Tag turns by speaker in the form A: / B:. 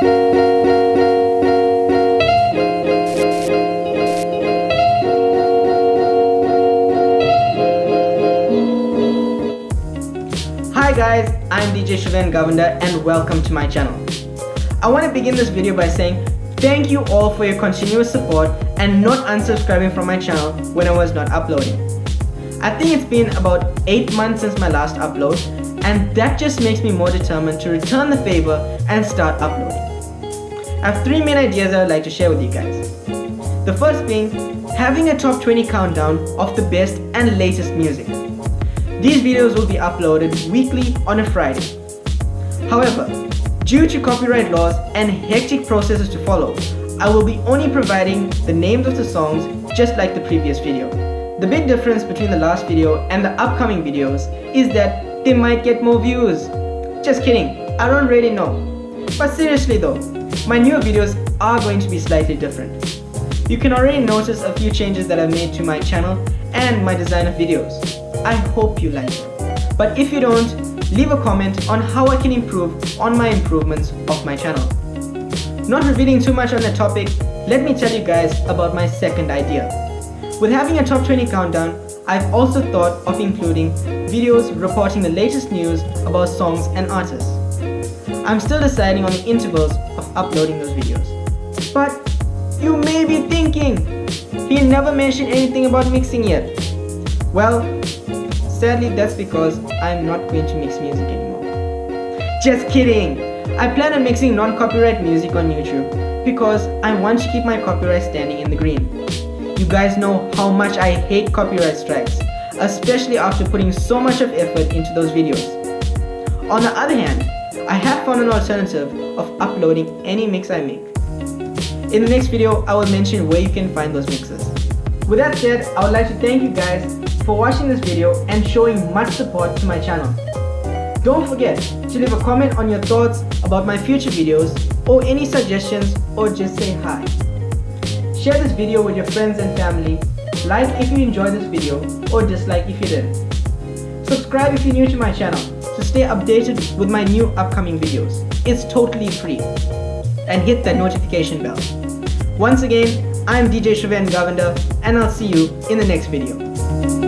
A: Hi guys, I'm DJ Shravan Govender and welcome to my channel. I want to begin this video by saying thank you all for your continuous support and not unsubscribing from my channel when I was not uploading. I think it's been about 8 months since my last upload and that just makes me more determined to return the favor and start uploading. I have 3 main ideas I would like to share with you guys. The first being having a top 20 countdown of the best and latest music. These videos will be uploaded weekly on a Friday. However, due to copyright laws and hectic processes to follow, I will be only providing the names of the songs just like the previous video. The big difference between the last video and the upcoming videos is that they might get more views. Just kidding, I don't really know. But seriously though, my new videos are going to be slightly different. You can already notice a few changes that I've made to my channel and my design of videos. I hope you like it. But if you don't, leave a comment on how I can improve on my improvements of my channel. Not revealing too much on the topic, let me tell you guys about my second idea. With having a top 20 countdown, I've also thought of including videos reporting the latest news about songs and artists. I'm still deciding on the intervals of uploading those videos. But you may be thinking, he never mentioned anything about mixing yet. Well, Sadly, that's because I'm not going to mix music anymore. Just kidding! I plan on mixing non-copyright music on YouTube because I want to keep my copyright standing in the green. You guys know how much I hate copyright strikes, especially after putting so much of effort into those videos. On the other hand, I have found an alternative of uploading any mix I make. In the next video, I will mention where you can find those mixes. With that said, I would like to thank you guys for watching this video and showing much support to my channel. Don't forget to leave a comment on your thoughts about my future videos or any suggestions or just say hi. Share this video with your friends and family, like if you enjoyed this video or dislike if you didn't. Subscribe if you're new to my channel to stay updated with my new upcoming videos. It's totally free. And hit that notification bell. Once again, I'm DJ Shravan Govender and I'll see you in the next video.